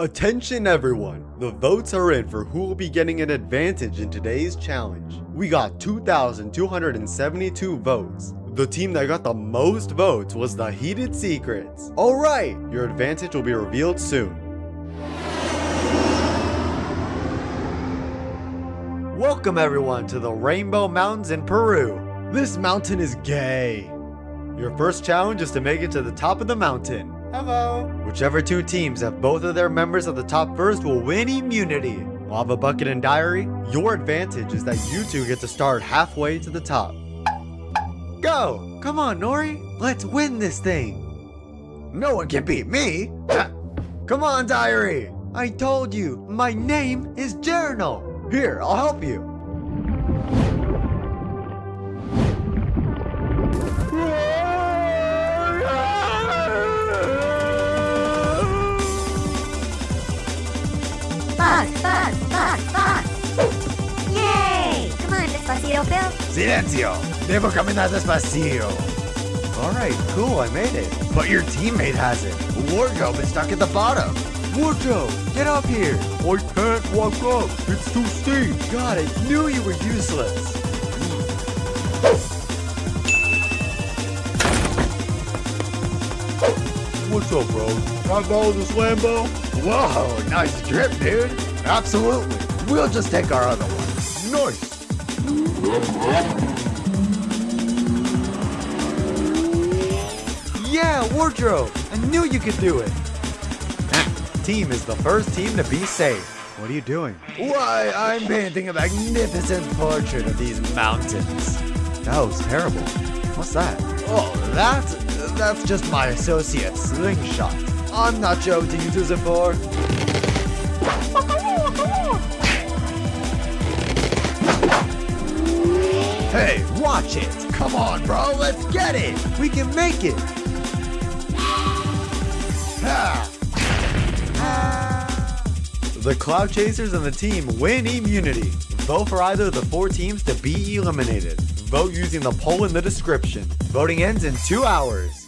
Attention everyone, the votes are in for who will be getting an advantage in today's challenge. We got 2,272 votes. The team that got the most votes was the Heated Secrets. Alright, your advantage will be revealed soon. Welcome everyone to the Rainbow Mountains in Peru. This mountain is gay. Your first challenge is to make it to the top of the mountain. Hello. Whichever two teams have both of their members at the top first will win immunity. Lava Bucket and Diary, your advantage is that you two get to start halfway to the top. Go! Come on, Nori. Let's win this thing. No one can beat me. Come on, Diary. I told you, my name is Journal. Here, I'll help you. Fuck, fuck, fuck, fuck! Yay! Come on, Despacito Phil. Silencio! Debo caminar despacio. Alright, cool, I made it. But your teammate has it. Wardrobe is stuck at the bottom. Wardrobe, get up here. I can't walk up. It's too steep. God, I knew you were useless. What's up, bro? Can I borrow this Lambo? Whoa, nice trip, dude. Absolutely. We'll just take our other one. Nice. Yeah, Wardrobe, I knew you could do it. Ah, team is the first team to be safe. What are you doing? Why, I'm painting a magnificent portrait of these mountains. That was terrible. What's that? Oh, that's that's just my associate slingshot. I'm not sure what to use it for. Hey, watch it! Come on, bro, let's get it! We can make it. Ha! The Cloud Chasers and the team win immunity. Vote for either of the four teams to be eliminated. Vote using the poll in the description. Voting ends in two hours.